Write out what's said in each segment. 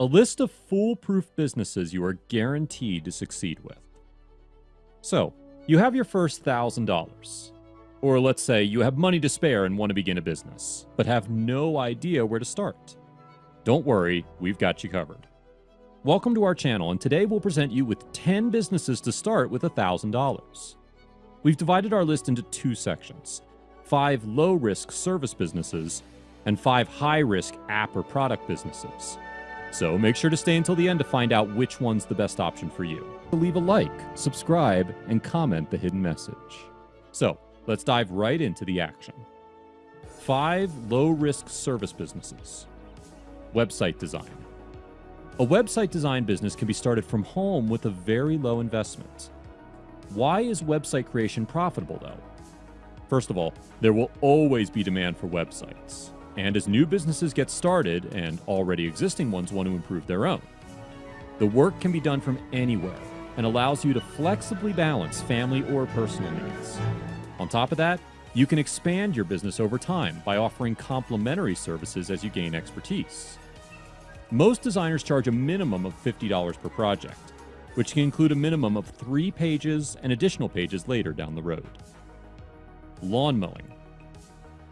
A list of foolproof businesses you are guaranteed to succeed with. So, you have your first $1,000. Or let's say you have money to spare and want to begin a business, but have no idea where to start. Don't worry, we've got you covered. Welcome to our channel, and today we'll present you with 10 businesses to start with $1,000. We've divided our list into two sections five low risk service businesses and five high risk app or product businesses. So make sure to stay until the end to find out which one's the best option for you. Leave a like, subscribe, and comment the hidden message. So let's dive right into the action. Five low risk service businesses. Website design. A website design business can be started from home with a very low investment. Why is website creation profitable though? First of all, there will always be demand for websites. And as new businesses get started and already existing ones want to improve their own, the work can be done from anywhere and allows you to flexibly balance family or personal needs. On top of that, you can expand your business over time by offering complementary services as you gain expertise. Most designers charge a minimum of $50 per project, which can include a minimum of three pages and additional pages later down the road. Lawn mowing.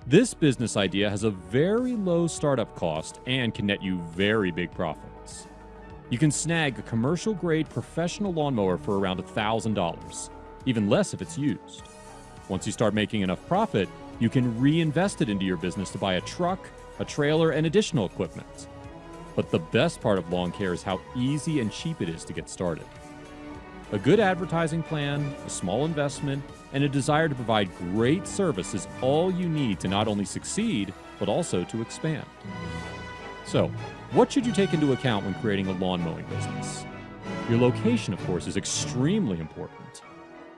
This business idea has a very low startup cost and can net you very big profits. You can snag a commercial grade professional lawnmower for around $1,000, even less if it's used. Once you start making enough profit, you can reinvest it into your business to buy a truck, a trailer, and additional equipment. But the best part of lawn care is how easy and cheap it is to get started. A good advertising plan, a small investment, and a desire to provide great service is all you need to not only succeed, but also to expand. So, what should you take into account when creating a lawn mowing business? Your location, of course, is extremely important.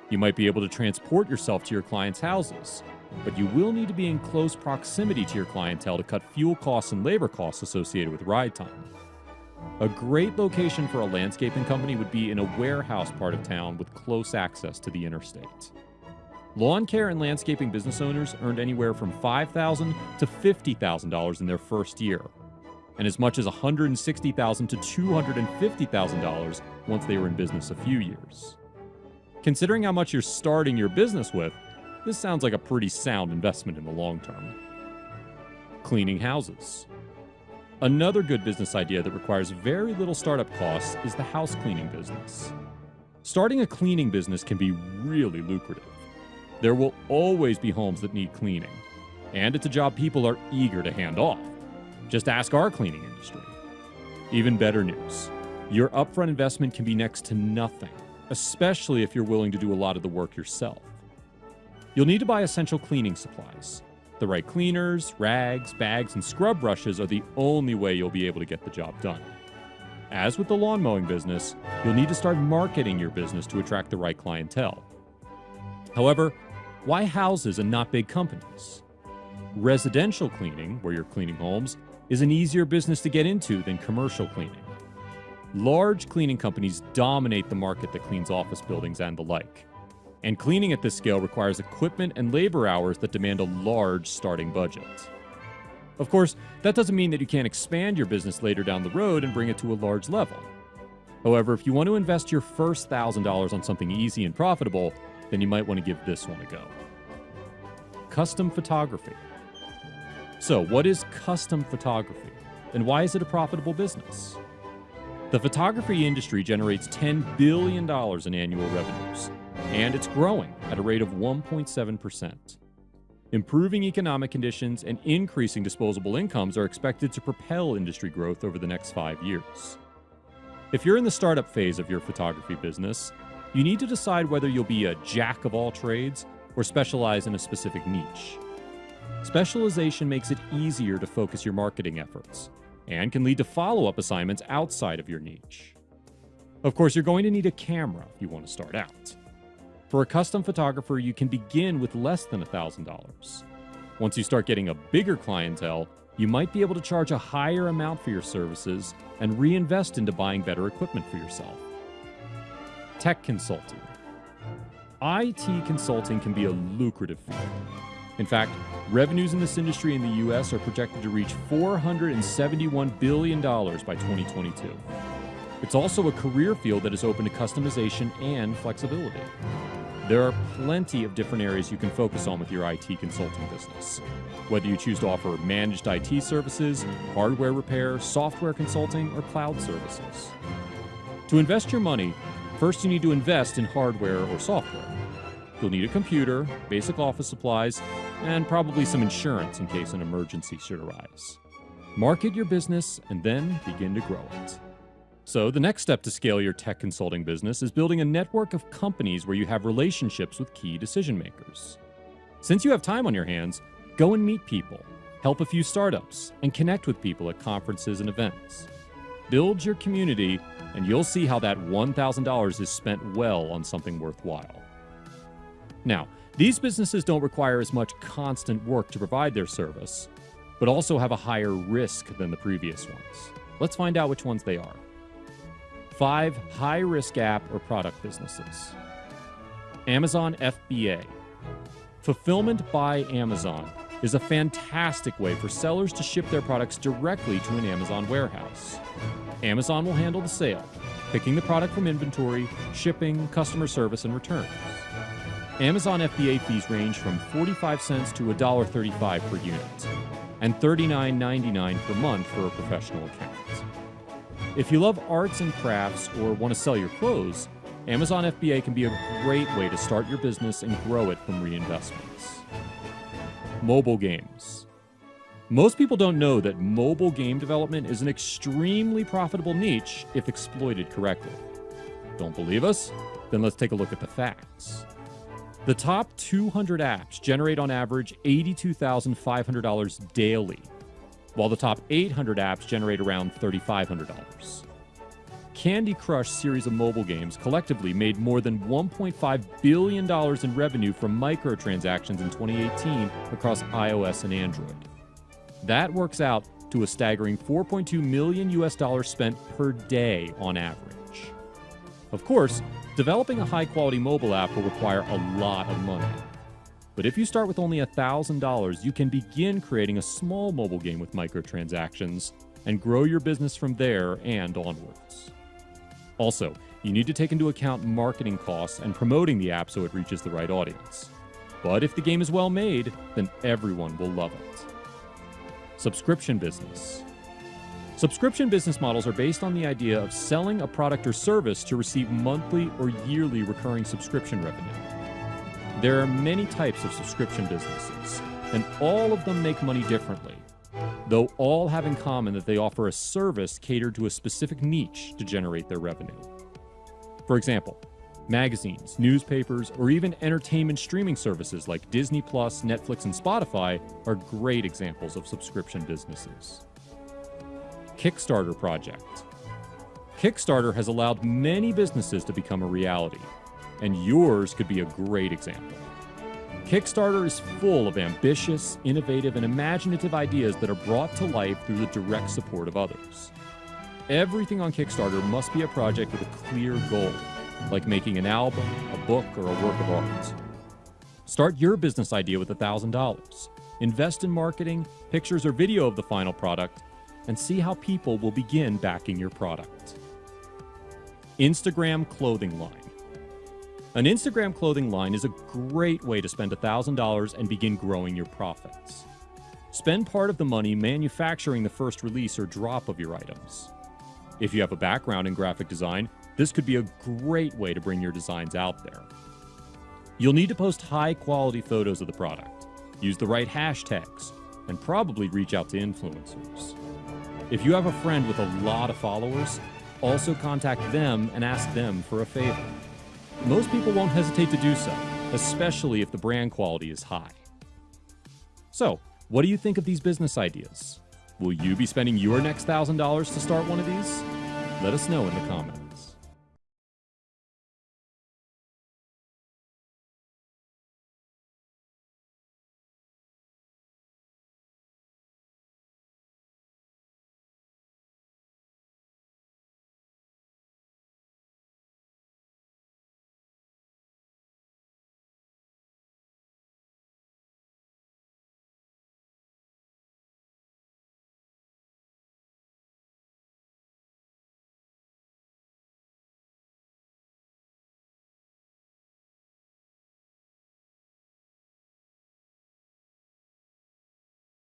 You might be able to transport yourself to your clients' houses, but you will need to be in close proximity to your clientele to cut fuel costs and labor costs associated with ride time. A great location for a landscaping company would be in a warehouse part of town with close access to the interstate. Lawn care and landscaping business owners earned anywhere from 5,000 to $50,000 in their first year, and as much as 160,000 to $250,000 once they were in business a few years. Considering how much you're starting your business with, this sounds like a pretty sound investment in the long term. Cleaning houses. Another good business idea that requires very little startup costs is the house cleaning business. Starting a cleaning business can be really lucrative. There will always be homes that need cleaning, and it's a job people are eager to hand off. Just ask our cleaning industry. Even better news your upfront investment can be next to nothing, especially if you're willing to do a lot of the work yourself. You'll need to buy essential cleaning supplies, the right cleaners, rags, bags, and scrub brushes are the only way you'll be able to get the job done. As with the lawn mowing business, you'll need to start marketing your business to attract the right clientele. However, why houses and not big companies? Residential cleaning, where you're cleaning homes, is an easier business to get into than commercial cleaning. Large cleaning companies dominate the market that cleans office buildings and the like and cleaning at this scale requires equipment and labor hours that demand a large starting budget. Of course, that doesn't mean that you can't expand your business later down the road and bring it to a large level. However, if you want to invest your first $1,000 on something easy and profitable, then you might want to give this one a go. Custom photography. So, what is custom photography, and why is it a profitable business? The photography industry generates $10 billion in annual revenues, and it's growing at a rate of 1.7%. Improving economic conditions and increasing disposable incomes are expected to propel industry growth over the next five years. If you're in the startup phase of your photography business, you need to decide whether you'll be a jack of all trades or specialize in a specific niche. Specialization makes it easier to focus your marketing efforts and can lead to follow up assignments outside of your niche. Of course, you're going to need a camera if you want to start out. For a custom photographer, you can begin with less than $1,000. Once you start getting a bigger clientele, you might be able to charge a higher amount for your services and reinvest into buying better equipment for yourself. Tech consulting. IT consulting can be a lucrative field. In fact, revenues in this industry in the US are projected to reach $471 billion by 2022. It's also a career field that is open to customization and flexibility. There are plenty of different areas you can focus on with your IT consulting business. Whether you choose to offer managed IT services, hardware repair, software consulting, or cloud services. To invest your money, first you need to invest in hardware or software. You'll need a computer, basic office supplies, and probably some insurance in case an emergency should arise. Market your business and then begin to grow it. So, the next step to scale your tech consulting business is building a network of companies where you have relationships with key decision makers. Since you have time on your hands, go and meet people, help a few startups, and connect with people at conferences and events. Build your community, and you'll see how that $1,000 is spent well on something worthwhile. Now, these businesses don't require as much constant work to provide their service, but also have a higher risk than the previous ones. Let's find out which ones they are. Five high risk app or product businesses. Amazon FBA. Fulfillment by Amazon is a fantastic way for sellers to ship their products directly to an Amazon warehouse. Amazon will handle the sale, picking the product from inventory, shipping, customer service, and returns. Amazon FBA fees range from 45 cents to $1.35 per unit, and $39.99 per month for a professional account. If you love arts and crafts or want to sell your clothes, Amazon FBA can be a great way to start your business and grow it from reinvestments. Mobile games. Most people don't know that mobile game development is an extremely profitable niche if exploited correctly. Don't believe us? Then let's take a look at the facts. The top 200 apps generate on average $82,500 daily while the top 800 apps generate around $3,500. Candy Crush series of mobile games collectively made more than $1.5 billion in revenue from microtransactions in 2018 across iOS and Android. That works out to a staggering 4.2 million US dollars spent per day on average. Of course, developing a high quality mobile app will require a lot of money. But if you start with only $1,000, you can begin creating a small mobile game with microtransactions and grow your business from there and onwards. Also, you need to take into account marketing costs and promoting the app so it reaches the right audience. But if the game is well made, then everyone will love it. Subscription business. Subscription business models are based on the idea of selling a product or service to receive monthly or yearly recurring subscription revenue. There are many types of subscription businesses, and all of them make money differently, though all have in common that they offer a service catered to a specific niche to generate their revenue. For example, magazines, newspapers, or even entertainment streaming services like Disney Plus, Netflix, and Spotify are great examples of subscription businesses. Kickstarter Project Kickstarter has allowed many businesses to become a reality, and yours could be a great example. Kickstarter is full of ambitious, innovative, and imaginative ideas that are brought to life through the direct support of others. Everything on Kickstarter must be a project with a clear goal, like making an album, a book, or a work of art. Start your business idea with $1,000. Invest in marketing, pictures, or video of the final product, and see how people will begin backing your product. Instagram clothing line. An Instagram clothing line is a great way to spend $1,000 and begin growing your profits. Spend part of the money manufacturing the first release or drop of your items. If you have a background in graphic design, this could be a great way to bring your designs out there. You'll need to post high quality photos of the product, use the right hashtags, and probably reach out to influencers. If you have a friend with a lot of followers, also contact them and ask them for a favor most people won't hesitate to do so, especially if the brand quality is high. So, what do you think of these business ideas? Will you be spending your next $1,000 to start one of these? Let us know in the comments.